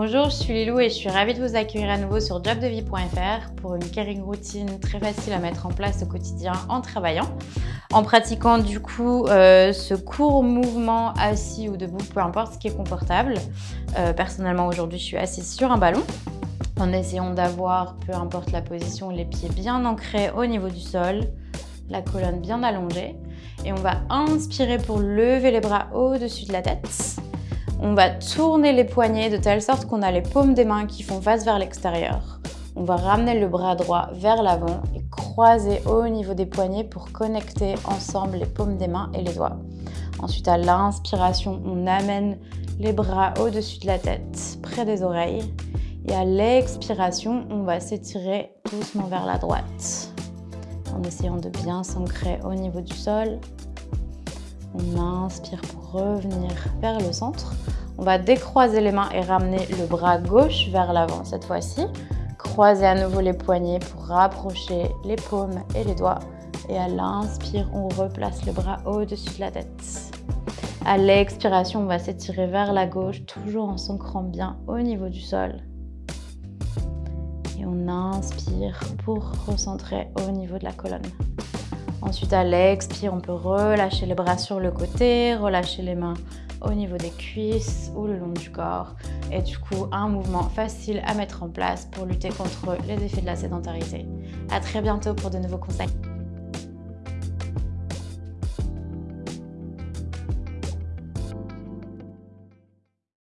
Bonjour, je suis Lilou et je suis ravie de vous accueillir à nouveau sur jobdevie.fr pour une caring routine très facile à mettre en place au quotidien en travaillant. En pratiquant du coup euh, ce court mouvement assis ou debout, peu importe ce qui est confortable. Euh, personnellement aujourd'hui je suis assise sur un ballon en essayant d'avoir, peu importe la position, les pieds bien ancrés au niveau du sol, la colonne bien allongée. Et on va inspirer pour lever les bras au-dessus de la tête. On va tourner les poignets de telle sorte qu'on a les paumes des mains qui font face vers l'extérieur. On va ramener le bras droit vers l'avant et croiser au niveau des poignets pour connecter ensemble les paumes des mains et les doigts. Ensuite, à l'inspiration, on amène les bras au-dessus de la tête, près des oreilles. Et à l'expiration, on va s'étirer doucement vers la droite en essayant de bien s'ancrer au niveau du sol on inspire pour revenir vers le centre. On va décroiser les mains et ramener le bras gauche vers l'avant cette fois-ci. Croiser à nouveau les poignets pour rapprocher les paumes et les doigts. Et à l'inspire, on replace le bras au-dessus de la tête. À l'expiration, on va s'étirer vers la gauche, toujours en s'ancrant bien au niveau du sol. Et on inspire pour recentrer au niveau de la colonne. Ensuite, à l'expire, on peut relâcher les bras sur le côté, relâcher les mains au niveau des cuisses ou le long du corps. Et du coup, un mouvement facile à mettre en place pour lutter contre les effets de la sédentarité. À très bientôt pour de nouveaux conseils.